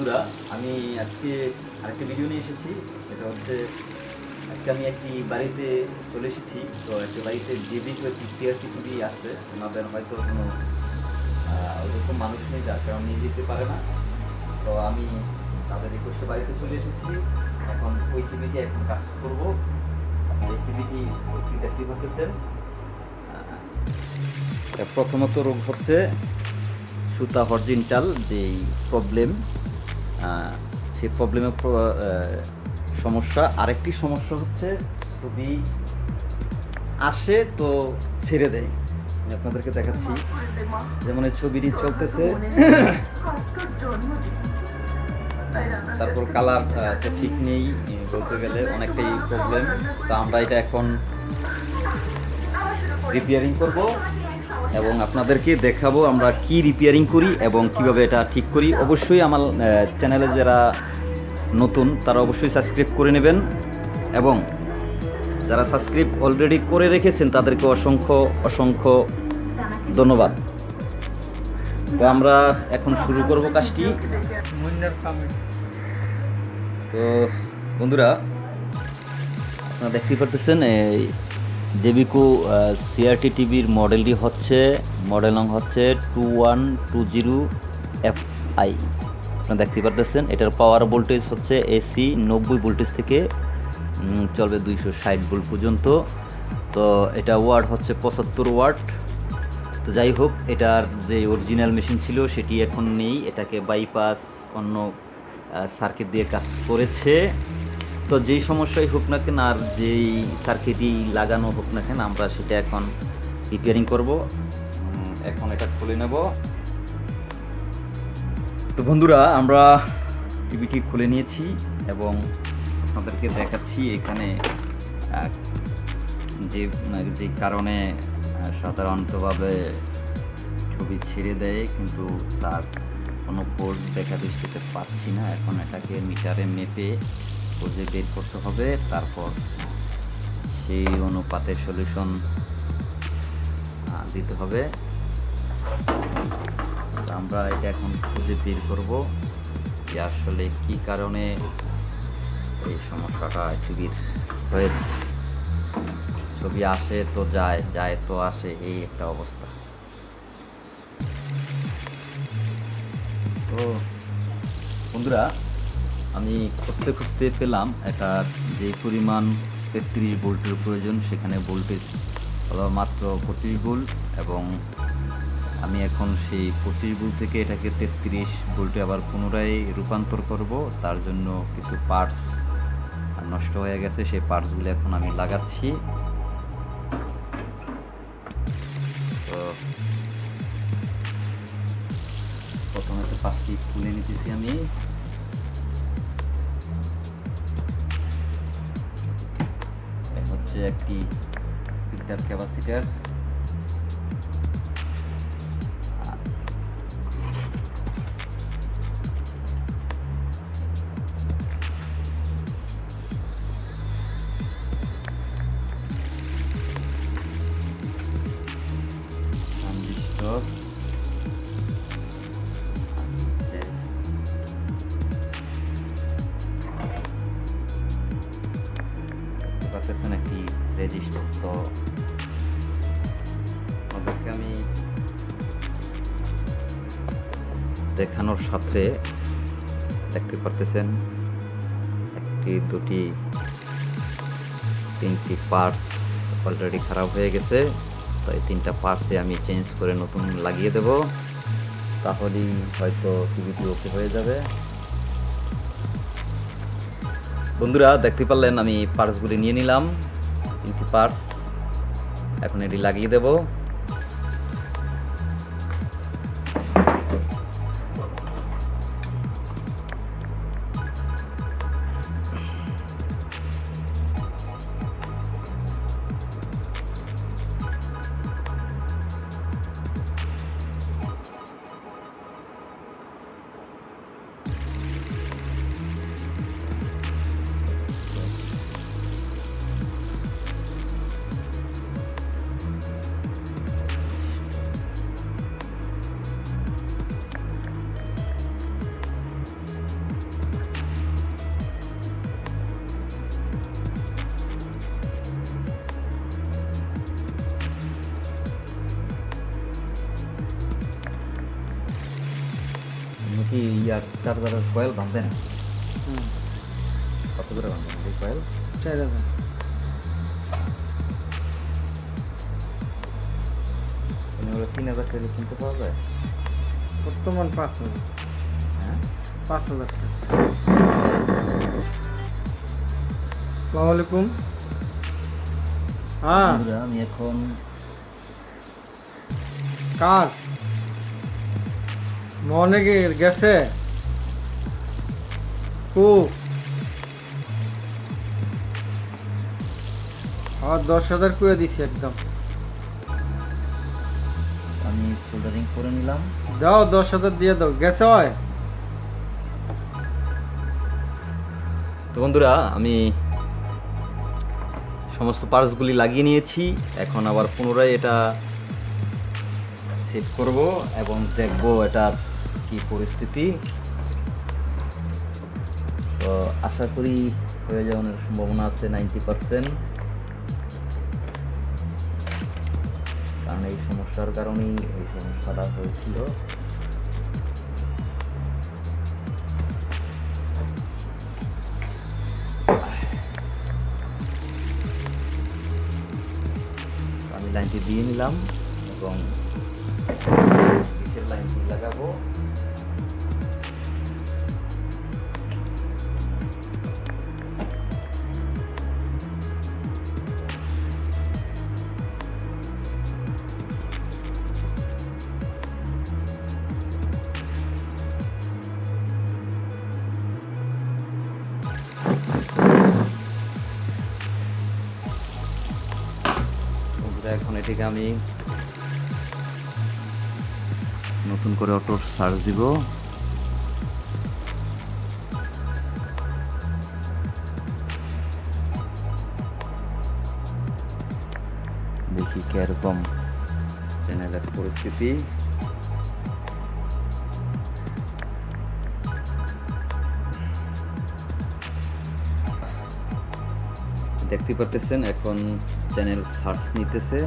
বন্ধুরা, আমি আজকে আরেকটা ভিডিও নিয়ে এসেছি। এটা হচ্ছে, আজকে আমি একটি বাড়িতে চলে এসেছি। তো একটা বাড়িতে জেবি তো একটি সিআরটি টিভি আছে ওনাদের হয়তো কোনো ওরকম মানুষ নেই যার কারণ নিয়ে যেতে পারে না। তো আমি তাদের রিকোয়েস্টে বাড়িতে চলে এসেছি। এখন ওই টিভিটি এখন কাজ করব। এই টিভিটি দেখতে পাচ্ছেন প্রথমত রোগ হচ্ছে সুতা হরজিনটাল, যেই প্রবলেম সেই প্রবলেমের সমস্যা। আরেকটি সমস্যা হচ্ছে ছবি আসে তো ছেড়ে দেয়। আমি আপনাদেরকে দেখাচ্ছি। যেমন এই ছবিটি চলতেছে। তারপর কালার তো ঠিক নেই, বলতে গেলে অনেকটাই প্রবলেম তো আমরা এটা এখন রিপেয়ারিং করব। এবং আপনাদেরকে দেখাবো আমরা কি রিপেয়ারিং করি এবং কীভাবে এটা ঠিক করি। অবশ্যই আমার চ্যানেলে যারা নতুন তারা অবশ্যই সাবস্ক্রাইব করে নেবেন এবং যারা সাবস্ক্রাইব অলরেডি করে রেখেছেন তাদেরকে অসংখ্য অসংখ্য ধন্যবাদ। তো আমরা এখন শুরু করব কাজটি। তো বন্ধুরা আপনারা দেখতেই পারতেছেন এই জেবিকো সিআরটি টিভির মডেলটি হচ্ছে, মডেল নং হচ্ছে two one two zero F I আপনারা দেখতেই পারতেছেন, এটার পাওয়ার ভোল্টেজ হচ্ছে এসি নব্বই ভোল্টেজ থেকে চলবে দুইশো ষাট ভোল্ট পর্যন্ত। তো এটা ওয়ার্ড হচ্ছে পঁচাত্তর ওয়াট তো যাই হোক, এটার যে অরিজিনাল মেশিন ছিল, সেটি এখন নেই। এটাকে বাইপাস অন্য সার্কিট দিয়ে কাজ করেছে। তো যেই সমস্যাই হোক না কেন আর যেই সার্কিটই লাগানো হোক না কেন, আমরা সেটা এখন রিপেয়ারিং করব। এখন এটা খুলে নেব। তো বন্ধুরা, আমরা টিভিটি খুলে নিয়েছি এবং আপনাদেরকে দেখাচ্ছি এখানে যে যে কারণে সাধারণতভাবে ছবি ছেড়ে দেয়, কিন্তু তার কোনো পোস্ট দেখা দৃষ্টিতে পাচ্ছি না। এখন এটাকে মিটারে মেপে খুঁজে বের করতে হবে, তারপর সেই অনুপাতে সলিউশন দিতে হবে। আমরা এটা এখন খুঁজে বের করব যে আসলে কি কারণে এই সমস্যাটা টিভির হয়েছে। ছবি আসে তো যায় যায় তো আসে, এই একটা অবস্থা। তো বন্ধুরা আমি খুঁজতে খুঁজতে পেলাম এটা যে পরিমাণ তেত্রিশ ভোল্টের প্রয়োজন, সেখানে ভোল্টেজ হলো মাত্র পঁচিশ ভোল্ট এবং আমি এখন সেই পঁচিশ ভোল্ট থেকে এটাকে তেত্রিশ ভোল্টে আবার পুনরায় রূপান্তর করব। তার জন্য কিছু পার্টস নষ্ট হয়ে গেছে, সেই পার্টসগুলো এখন আমি লাগাচ্ছি। তো প্রথমে তো পাঁচটি খুলে নিতেছি আমি। হচ্ছে একটি ফিল্টার ক্যাপাসিটার তো আপনাদেরকে আমি দেখানোর সাথে দেখতে পারতেছেন, একটি, দুটি, তিনটি পার্টস অলরেডি খারাপ হয়ে গেছে, তো এই তিনটা পার্টসে আমি চেঞ্জ করে নতুন লাগিয়ে দেব। তাহলেই হয়তো টিভিটি ওকে হয়ে যাবে। বন্ধুরা, দেখতে পারলেন আমি পার্টসগুলি নিয়ে নিলাম। তিনটি পার্টস এখন এটি লাগিয়ে দেব। কি ইয়ার চার্জারের কয়েল বাঁধবেন হুম। কত করে বাঁধবেন এই কয়েল? চার হাজার। মানে তিন হাজার টাকা কিনতে পাওয়া যায়? বর্তমান পাঁচ হাজার। হ্যাঁ? পাঁচ হাজার টাকা। সালাম আলাইকুম। হ্যাঁ। আমি এখন কার? মনে কি গেছে? কু? আর দশ হাজার করে দিছি একদম। আমি সোল্ডারিং করে নিলাম। দাও দশ হাজার দিয়ে দাও। গেছে হয়? তো বন্ধুরা আমি সমস্ত পার্টসগুলি লাগিয়ে নিয়েছি। এখন আবার পুনরায় এটা সেট করব এবং দেখব এটা কি পরিস্থিতি। তো আশা করি হয়ে যাওয়ার সম্ভাবনা আছে নাইনটি পার্সেন্ট। কারণ এই সমস্যার কারণেই এই সমস্যাটা হয়েছিল। আমি লাইনটি দিয়ে নিলাম এবং নিচের লাইনটি লাগাবো। এখন এটিকে আমি নতুন করে অটো সার্চ দিব। দেখি কীরকম চ্যানেলের পরিস্থিতি। দেখতে পারতেছেন, এখন চ্যানেল সার্চ নিতেছে।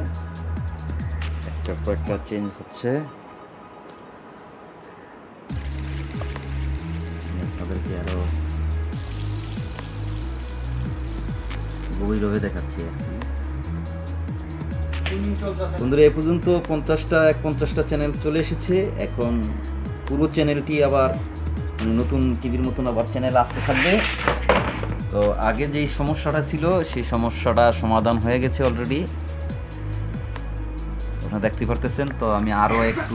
একটা একটা চেঞ্জ হচ্ছে। আপনাদেরকে আরও গভীরভাবে দেখাচ্ছি বন্ধুরা, এ পর্যন্ত পঞ্চাশটা এক পঞ্চাশটা চ্যানেল চলে এসেছে। এখন পুরো চ্যানেলটি আবার মানে নতুন টিভির মতন আবার চ্যানেল আসতে থাকবে। তো আগে যেই সমস্যাটা ছিল, সেই সমস্যাটা সমাধান হয়ে গেছে অলরেডি আপনারা দেখতে পারতেছেন, তো আমি আরও একটু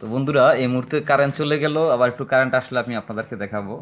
তো বন্ধুরা এই মুহূর্তে কারেন্ট চলে গেল আবার একটু কারেন্ট আসলে আমি আপনাদেরকে দেখাবো।